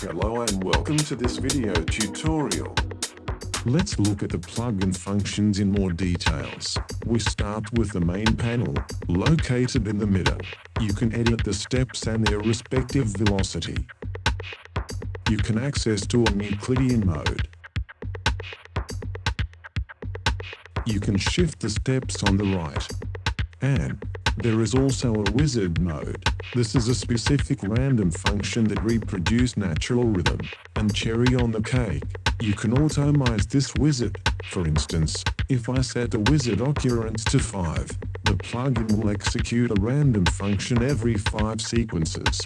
Hello and welcome to this video tutorial. Let's look at the plugin functions in more details. We start with the main panel, located in the middle. You can edit the steps and their respective velocity. You can access to a Euclidean mode. You can shift the steps on the right. And there is also a wizard mode. This is a specific random function that reproduces natural rhythm. And cherry on the cake, you can automize this wizard. For instance, if I set the wizard occurrence to 5, the plugin will execute a random function every 5 sequences.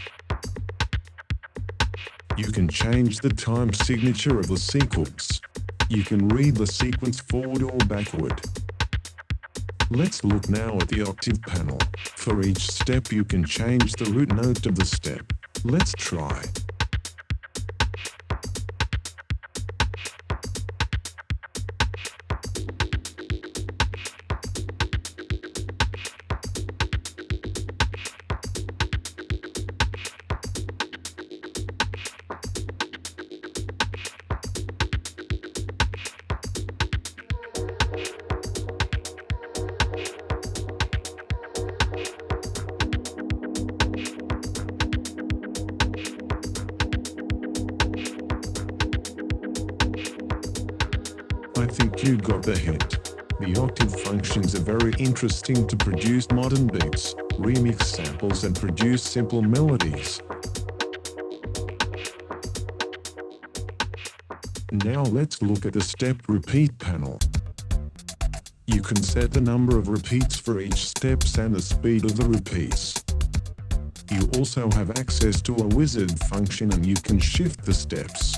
You can change the time signature of the sequence. You can read the sequence forward or backward. Let's look now at the octave panel. For each step you can change the root note of the step. Let's try. Think you got the hint. The octave functions are very interesting to produce modern beats, remix samples and produce simple melodies. Now let's look at the step repeat panel. You can set the number of repeats for each steps and the speed of the repeats. You also have access to a wizard function and you can shift the steps.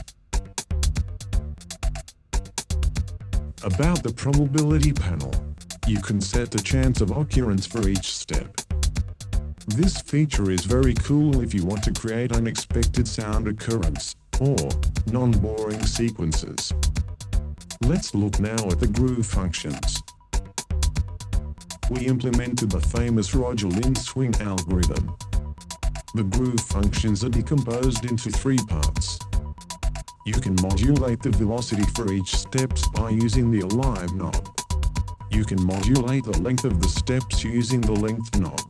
About the probability panel, you can set the chance of occurrence for each step. This feature is very cool if you want to create unexpected sound occurrence, or non-boring sequences. Let's look now at the groove functions. We implemented the famous Roger Linn swing algorithm. The groove functions are decomposed into three parts. You can modulate the velocity for each steps by using the alive knob. You can modulate the length of the steps using the length knob.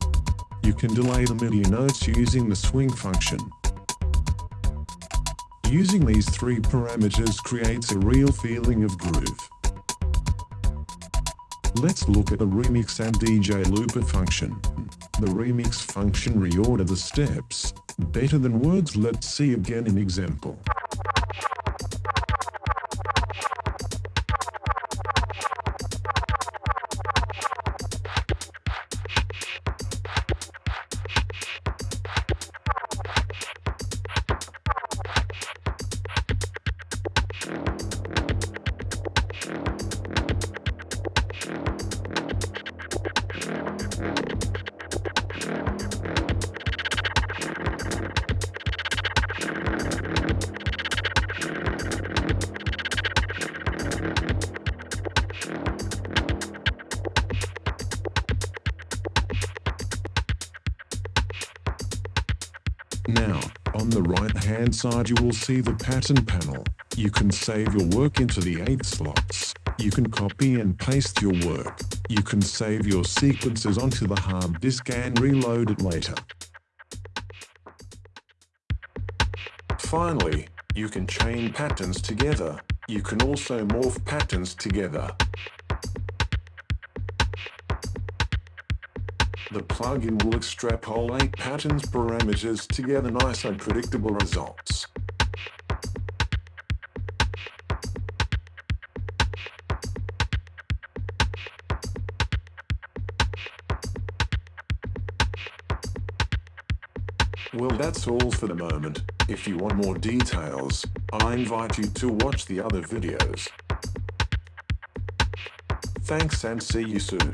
You can delay the MIDI notes using the swing function. Using these three parameters creates a real feeling of groove. Let's look at the remix and DJ looper function. The remix function reorder the steps. Better than words let's see again an example. Now, on the right hand side you will see the pattern panel. You can save your work into the 8 slots. You can copy and paste your work. You can save your sequences onto the hard disk and reload it later. Finally, you can chain patterns together. You can also morph patterns together. The plugin will extrapolate patterns parameters to get nice and predictable results. Well that's all for the moment. If you want more details, I invite you to watch the other videos. Thanks and see you soon.